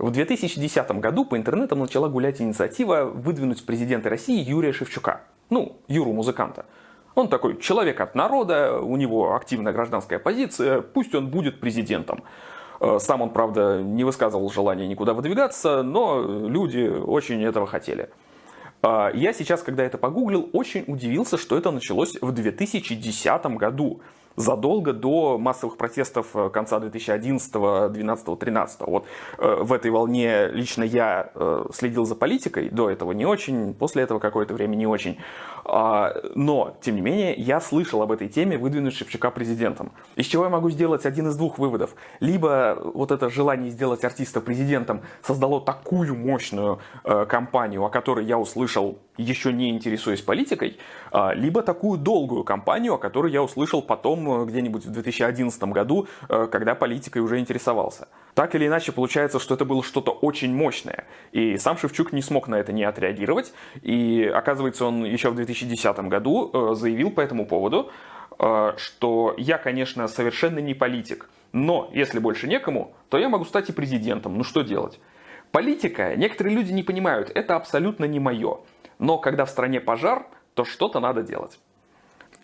В 2010 году по интернетам начала гулять инициатива выдвинуть в президенты России Юрия Шевчука. Ну, Юру музыканта. Он такой человек от народа, у него активная гражданская позиция, пусть он будет президентом. Э, сам он, правда, не высказывал желания никуда выдвигаться, но люди очень этого хотели. Э, я сейчас, когда это погуглил, очень удивился, что это началось в 2010 году задолго до массовых протестов э, конца 2011, 2012, 2013. Вот э, в этой волне лично я э, следил за политикой, до этого не очень, после этого какое-то время не очень. А, но, тем не менее, я слышал об этой теме, выдвинуть Шевчука президентом. Из чего я могу сделать один из двух выводов. Либо вот это желание сделать артиста президентом создало такую мощную кампанию, о которой я услышал еще не интересуясь политикой, а, либо такую долгую кампанию, о которой я услышал потом э, где-нибудь в 2011 году, э, когда политикой уже интересовался. Так или иначе, получается, что это было что-то очень мощное. И сам Шевчук не смог на это не отреагировать. И оказывается, он еще в 2010 году э, заявил по этому поводу, что я, конечно, совершенно не политик, но если больше некому, то я могу стать и президентом. Ну что делать? Политика, некоторые люди не понимают, это абсолютно не мое. Но когда в стране пожар, то что-то надо делать.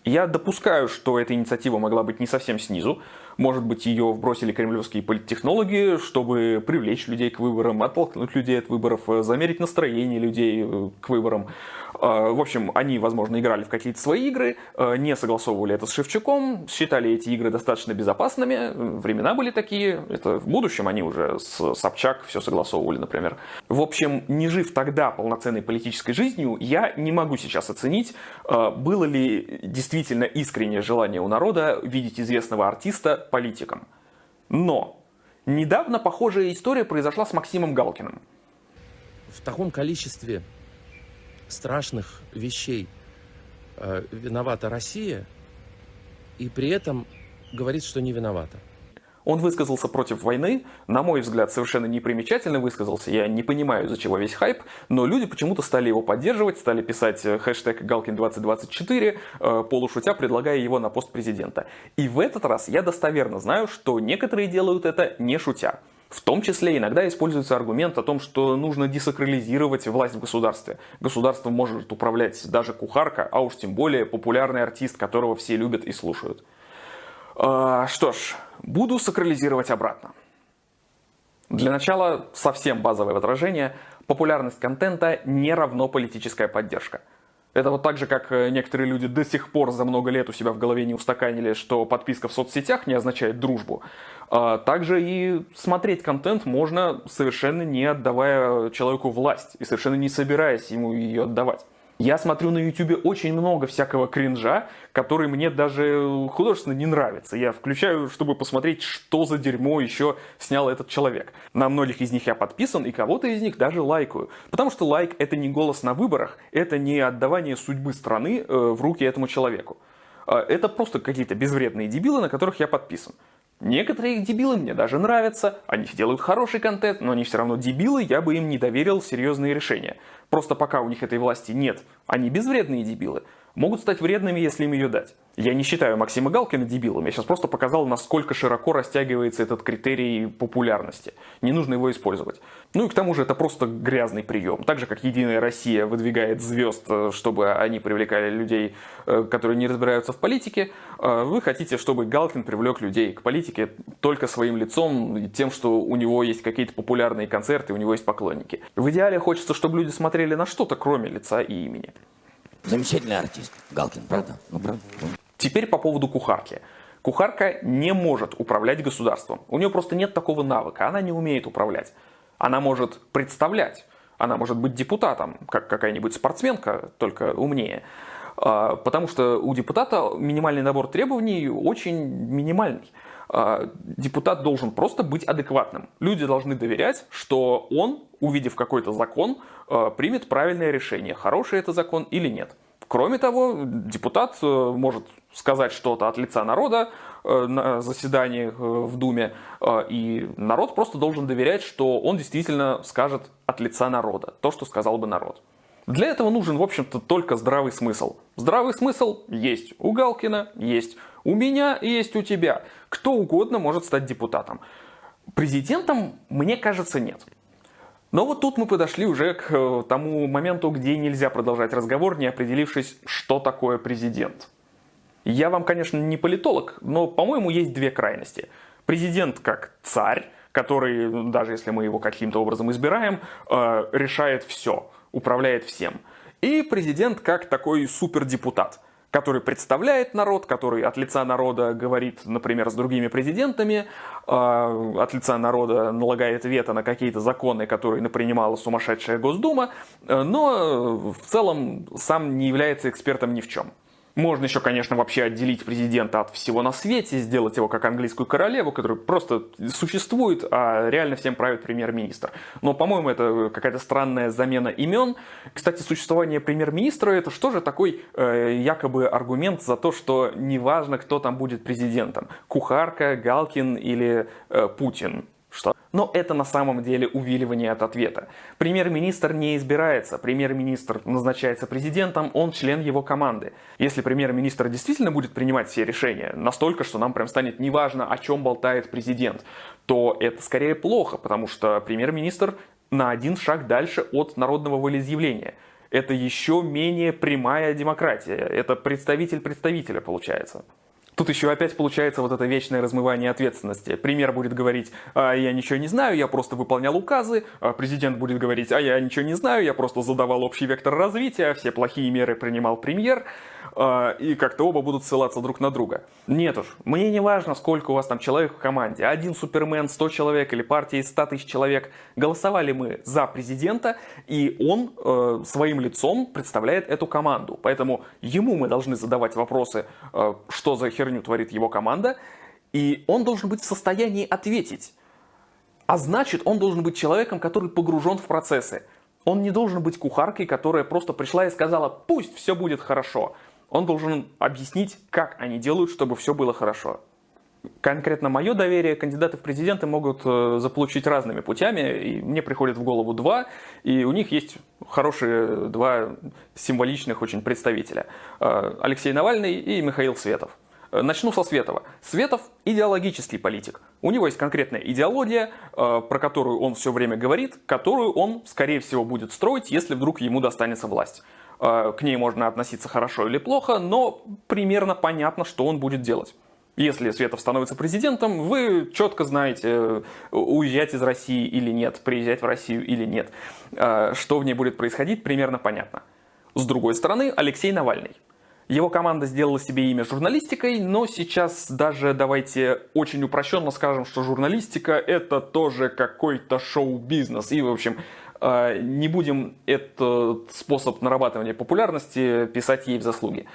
Я допускаю, что эта инициатива могла быть не совсем снизу. Может быть, ее вбросили кремлевские политтехнологи, чтобы привлечь людей к выборам, оттолкнуть людей от выборов, замерить настроение людей э, к выборам. А, в общем, они, возможно, играли в какие-то свои игры, а, не согласовывали это с Шевчуком, считали эти игры достаточно безопасными. Времена были такие. Это в будущем они уже с Собчак все согласовывали, например. В общем, не жив тогда полноценной политической жизнью, я не могу сейчас оценить, а, было ли действительно искреннее желание у народа видеть известного артиста политиком. Но недавно похожая история произошла с Максимом Галкиным. В таком количестве страшных вещей э, виновата Россия, и при этом говорит, что не виновата. Он высказался против войны, на мой взгляд, совершенно непримечательно высказался. Я не понимаю, из-за чего весь хайп, но люди почему-то стали его поддерживать, стали писать э, хэштег Галкин2024, э, полушутя, предлагая его на пост президента. И в этот раз я достоверно знаю, что некоторые делают это не шутя. В том числе иногда используется аргумент о том, что нужно десакрализировать власть в государстве. Государством может управлять даже кухарка, а уж тем более популярный артист, которого все любят и слушают. А, что ж, буду сакрализировать обратно. Для начала совсем базовое возражение. Популярность контента не равно политическая поддержка. Это вот так же, как э, некоторые люди до сих пор за много лет у себя в голове не устаканили, что подписка в соцсетях не означает дружбу. А также и смотреть контент можно совершенно не отдавая человеку власть и совершенно не собираясь ему ее отдавать. Я смотрю на YouTube очень много всякого кринжа, который мне даже художественно не нравится. Я включаю, чтобы посмотреть, что за дерьмо еще снял этот человек. На многих из них я подписан, и кого-то из них даже лайкаю. Потому что лайк это не голос на выборах, это не отдавание судьбы страны э, в руки этому человеку. Э, это просто какие-то безвредные дебилы, на которых я подписан. Некоторые дебилы мне даже нравятся, они делают хороший контент, но они все равно дебилы, я бы им не доверил серьезные решения. Просто пока у них этой власти нет, они безвредные дебилы, могут стать вредными, если им ее дать. Я не считаю Максима Галкина дебилом, я сейчас просто показал, насколько широко растягивается этот критерий популярности. Не нужно его использовать. Ну и к тому же это просто грязный прием. Так же, как Единая Россия выдвигает звезд, э, чтобы они привлекали людей, э, которые не разбираются в политике, э, вы хотите, чтобы Галкин привлек людей к политике только своим лицом, тем, что у него есть какие-то популярные концерты, у него есть поклонники. В идеале хочется, чтобы люди смотрели на что-то, кроме лица и имени. Замечательный артист, Галкин, правда? Ну, правда? Теперь по поводу кухарки. Кухарка не может управлять государством. У нее просто нет такого навыка, она не умеет управлять. Она может представлять, она может быть депутатом, как какая-нибудь спортсменка, только умнее. А, потому что у депутата минимальный набор требований очень минимальный. А, депутат должен просто быть адекватным. Люди должны доверять, что он, увидев какой-то закон, а, примет правильное решение, хороший это закон или нет. Кроме того, депутат э, может сказать что-то от лица народа э, на заседании э, в Думе, и народ просто должен доверять, что он действительно скажет от лица народа то, что сказал бы народ. Для этого нужен, в общем-то, только здравый смысл. Здравый смысл есть у Галкина, есть у меня есть у тебя. Кто угодно может стать депутатом. Президентом, мне кажется, нет. Но вот тут мы подошли уже к э, тому моменту, где нельзя продолжать разговор, не определившись, что такое президент. Я вам, конечно, не политолог, но, по-моему, есть две крайности. Президент как царь, который, даже если мы его каким-то образом избираем, э, решает все, управляет всем. И президент как такой супердепутат – который представляет народ, который от лица народа говорит, например, с другими президентами, э, от лица народа налагает вето на какие-то законы, которые напринимала сумасшедшая Госдума, э, но в целом сам не является экспертом ни в чем. Можно еще, конечно, вообще отделить президента от всего на свете, сделать его как английскую королеву, которая просто существует, а реально всем правит премьер-министр. Но, по-моему, это какая-то странная замена имен. Кстати, существование премьер-министра это что же такой э, якобы аргумент за то, что неважно, кто там будет президентом. Кухарка, Галкин или э, Путин. Но это на самом деле увиливание от ответа. Премьер-министр не избирается, премьер-министр назначается президентом, он член его команды. Если премьер-министр действительно будет принимать все решения, настолько, что нам прям станет неважно, о чем болтает президент, то это скорее плохо, потому что премьер-министр на один шаг дальше от народного волеизъявления. Это еще менее прямая демократия. Это представитель представителя получается. Тут еще опять получается вот это вечное размывание ответственности. Премьер будет говорить, а, я ничего не знаю, я просто выполнял указы. А президент будет говорить, а я ничего не знаю, я просто задавал общий вектор развития, все плохие меры принимал премьер. А, и как-то оба будут ссылаться друг на друга. Нет уж, мне не важно, сколько у вас там человек в команде. Один супермен, 100 человек или партия из 100 тысяч человек. Голосовали мы за президента, и он э, своим лицом представляет эту команду. Поэтому ему мы должны задавать вопросы, э, что за херню творит его команда, и он должен быть в состоянии ответить. А значит, он должен быть человеком, который погружен в процессы. Он не должен быть кухаркой, которая просто пришла и сказала, пусть все будет хорошо. Он должен объяснить, как они делают, чтобы все было хорошо. Конкретно мое доверие кандидаты в президенты могут э, заполучить разными путями, и мне приходит в голову два, и у них есть хорошие два символичных очень представителя. Э, Алексей Навальный и Михаил Светов. Э, начну со Светова. Светов – идеологический политик. У него есть конкретная идеология, про которую он все время говорит, которую он, скорее всего, будет строить, если вдруг ему достанется власть. Э, к ней можно относиться хорошо или плохо, но примерно понятно, что он будет делать. Если Светов становится президентом, вы четко знаете, э, уезжать из России или нет, приезжать в Россию или нет. Э, что в ней будет происходить, примерно понятно. С другой стороны, Алексей Навальный. Его команда сделала себе имя журналистикой, но сейчас даже давайте очень упрощенно скажем, что журналистика это тоже какой-то шоу-бизнес. И, в общем, не будем этот способ нарабатывания популярности писать ей в заслуги.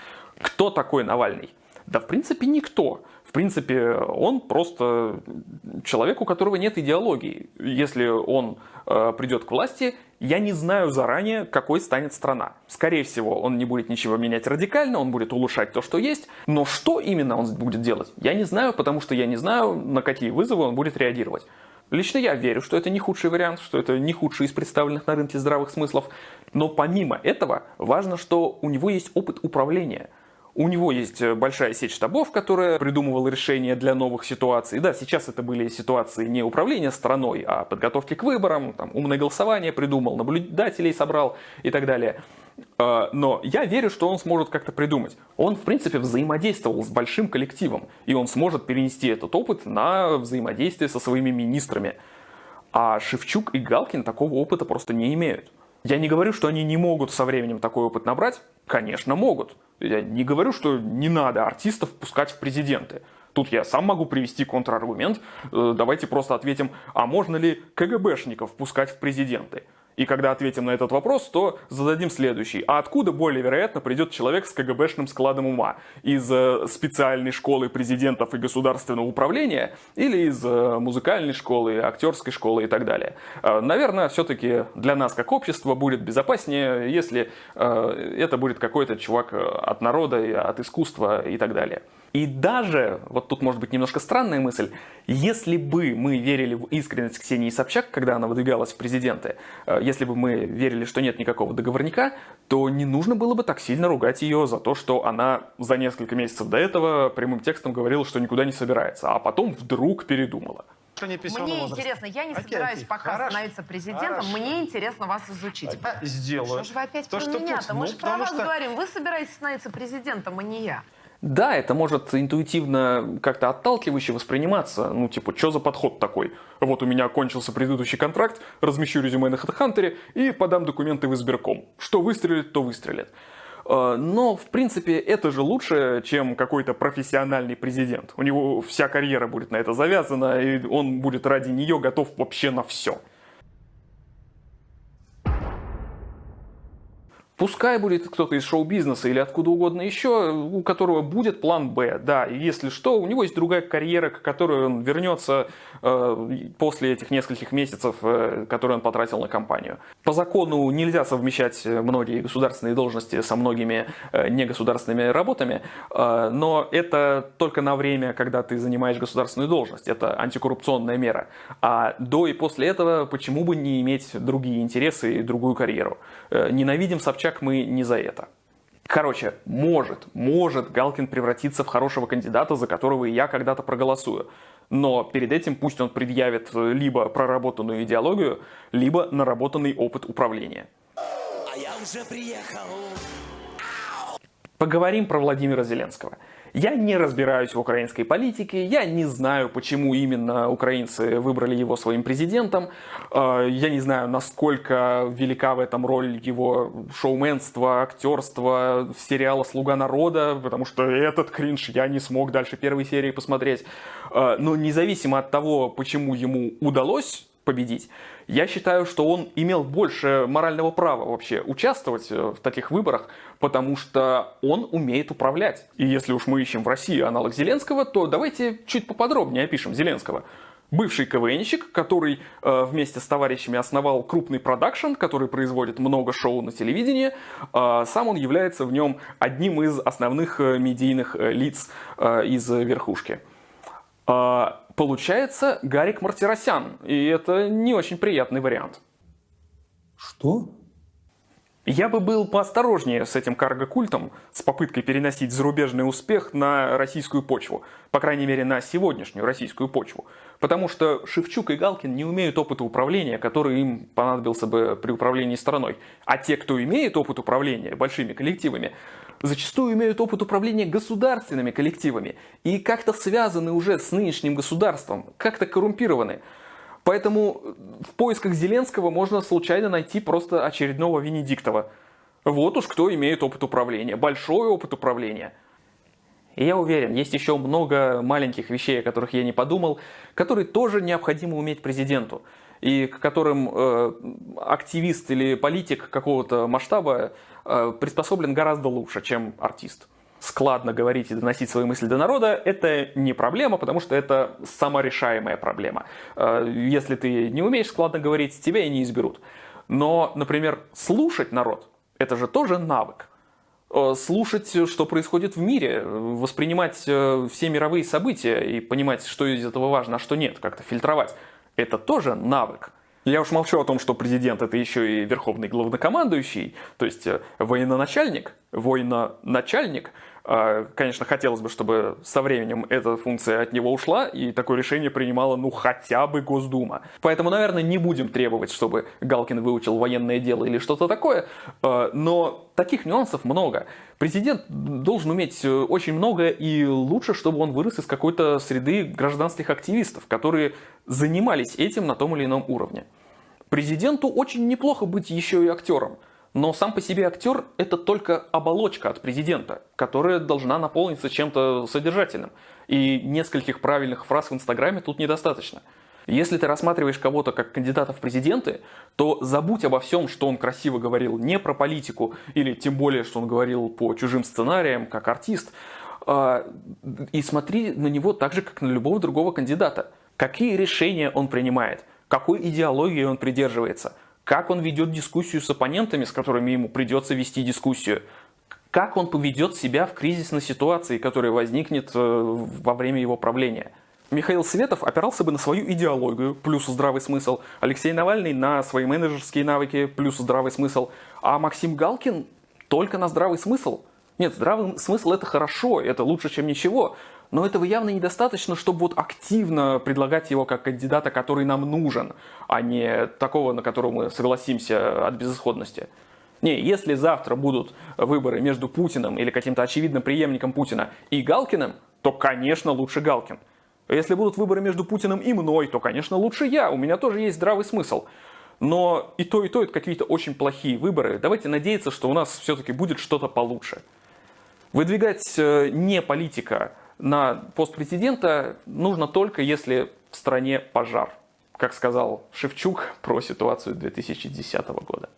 Кто такой Навальный? Да, в принципе, никто. В принципе, он просто человек, у которого нет идеологии. Если он э, придет к власти, я не знаю заранее, какой станет страна. Скорее всего, он не будет ничего менять радикально, он будет улучшать то, что есть. Но что именно он будет делать, я не знаю, потому что я не знаю, на какие вызовы он будет реагировать. Лично я верю, что это не худший вариант, что это не худший из представленных на рынке здравых смыслов. Но помимо этого, важно, что у него есть опыт управления. У него есть э, большая сеть штабов, которая придумывала решения для новых ситуаций. Да, сейчас это были ситуации не управления страной, а подготовки к выборам, там, умное голосование придумал, наблюдателей собрал и так далее. А, но я верю, что он сможет как-то придумать. Он, в принципе, взаимодействовал с большим коллективом, и он сможет перенести этот опыт на взаимодействие со своими министрами. А Шевчук и Галкин такого опыта просто не имеют. Я не говорю, что они не могут со временем такой опыт набрать. Конечно, могут. Я не говорю, что не надо артистов пускать в президенты. Тут я сам могу привести контраргумент. Э, давайте просто ответим, а можно ли КГБшников пускать в президенты? И когда ответим на этот вопрос, то зададим следующий. А откуда более вероятно придет человек с КГБшным складом ума? Из э, специальной школы президентов и государственного управления или из э, музыкальной школы, актерской школы и так далее? Э, наверное, все-таки для нас как общества будет безопаснее, если это будет какой-то чувак от народа, от искусства и так далее. И даже, вот тут может быть немножко странная мысль, если бы мы верили в искренность Ксении Собчак, когда она выдвигалась в президенты, э, если бы мы верили, что нет никакого договорника, то не нужно было бы так сильно ругать ее за то, что она за несколько месяцев до этого прямым текстом говорила, что никуда не собирается, а потом вдруг передумала. Мне возраста. интересно, я не Окей, собираюсь окей. пока Хорошо. становиться президентом, Хорошо. мне интересно вас изучить. Сделаю. Что же вы опять То, про меня-то? Путин- Мы ну, же про вас что- говорим. Вы собираетесь становиться президентом, а не я. Да, это может интуитивно как-то отталкивающе восприниматься. Ну, типа, что за подход такой? Вот у меня кончился предыдущий контракт, размещу резюме на HeadHunter и подам документы в избирком. Что выстрелит, то выстрелит. Э, Но, в принципе, это же лучше, чем какой-то профессиональный президент. У него вся карьера будет на это завязана, и он будет ради нее готов вообще на все. Пускай будет кто-то из шоу-бизнеса или откуда угодно еще, у которого будет план Б, да, и если что, у него есть другая карьера, к которой он вернется э, после этих нескольких месяцев, э, которые он потратил на кампанию. По закону нельзя совмещать многие государственные должности со многими э, негосударственными работами, э, но это только на время, когда ты занимаешь государственную должность, это антикоррупционная мера. А до и после этого почему бы не иметь другие интересы и другую карьеру? Э, Ненавидим Собчак мы не за это. Короче, может, может Галкин превратиться в хорошего кандидата, за которого и я когда-то проголосую. Но перед этим пусть он предъявит либо проработанную идеологию, либо наработанный опыт управления. А я уже приехал. Поговорим про Владимира Зеленского. Я не разбираюсь в украинской политике, я не знаю, почему именно украинцы выбрали его своим президентом, Э, я не знаю, насколько велика в этом роль его шоуменства, актерства, сериала «Слуга народа», потому что этот кринж я не смог дальше первой серии посмотреть. Э, Но независимо от того, почему ему удалось победить, я считаю, что он имел больше морального права вообще участвовать э, в таких выборах, потому что он умеет управлять. И если уж мы ищем в России аналог Зеленского, то давайте чуть поподробнее опишем Зеленского. Бывший КВНщик, который э, вместе с товарищами основал крупный продакшн, который производит много шоу на телевидении. Э, сам он является в нем одним из основных э, медийных э, лиц э, из верхушки. А, Получается Гарик Мартиросян, и это не очень приятный вариант. Что? Я бы был поосторожнее с этим карго-культом, с попыткой переносить зарубежный успех на российскую почву. По крайней мере, на сегодняшнюю российскую почву. Потому что Шевчук и Галкин не умеют опыта управления, который им понадобился бы при управлении страной. А те, кто имеет опыт управления большими коллективами, зачастую имеют опыт управления государственными коллективами и как-то связаны уже с нынешним государством, как-то коррумпированы. Поэтому в поисках Зеленского можно случайно найти просто очередного Венедиктова. Вот уж кто имеет опыт управления, большой опыт управления. И я уверен, есть еще много маленьких вещей, о которых я не подумал, которые тоже необходимо уметь президенту. И к которым э, активист или политик какого-то масштаба э, приспособлен гораздо лучше, чем артист складно говорить и доносить свои мысли до народа, это не проблема, потому что это саморешаемая проблема. Э, Если ты не умеешь складно говорить, тебя и не изберут. Но, например, слушать народ, это же тоже навык. Э, Слушать, что происходит в мире, воспринимать э, все мировые события и понимать, что из этого важно, а что нет, как-то фильтровать. Это тоже навык. Я уж молчу о том, что президент это еще и верховный главнокомандующий, то есть военачальник, военачальник. А, Конечно, хотелось бы, чтобы со временем эта функция от него ушла, и такое решение принимала, ну, хотя бы Госдума. Поэтому, наверное, не будем требовать, чтобы Галкин выучил военное дело или что-то такое, а, но таких нюансов много. Президент должен уметь э, очень много, и лучше, чтобы он вырос из какой-то среды гражданских активистов, которые занимались этим на том или ином уровне. Президенту очень неплохо быть еще и актером. Но сам по себе актер – это только оболочка от президента, которая должна наполниться чем-то содержательным. И нескольких правильных фраз в Инстаграме тут недостаточно. Если ты рассматриваешь кого-то как кандидата в президенты, то забудь обо всем, что он красиво говорил не про политику, или тем более, что он говорил по чужим сценариям, как артист, а, и смотри на него так же, как на любого другого кандидата. Какие решения он принимает, какой идеологии он придерживается, как он ведет дискуссию с оппонентами, с которыми ему придется вести дискуссию, как он поведет себя в кризисной ситуации, которая возникнет э, во время его правления. Михаил Светов опирался бы на свою идеологию, плюс здравый смысл, Алексей Навальный на свои менеджерские навыки, плюс здравый смысл, а Максим Галкин только на здравый смысл. Нет, здравый смысл это хорошо, это лучше, чем ничего, но этого явно недостаточно, чтобы вот активно предлагать его как кандидата, который нам нужен, а не такого, на которого мы согласимся от безысходности. Не, если завтра будут выборы между Путиным или каким-то очевидным преемником Путина и Галкиным, то, конечно, лучше Галкин. Если будут выборы между Путиным и мной, то, конечно, лучше я. У меня тоже есть здравый смысл. Но и то, и то это какие-то очень плохие выборы. Давайте надеяться, что у нас все-таки будет что-то получше. Выдвигать э, не политика на пост президента нужно только если в стране пожар. Как сказал Шевчук про ситуацию 2010 года.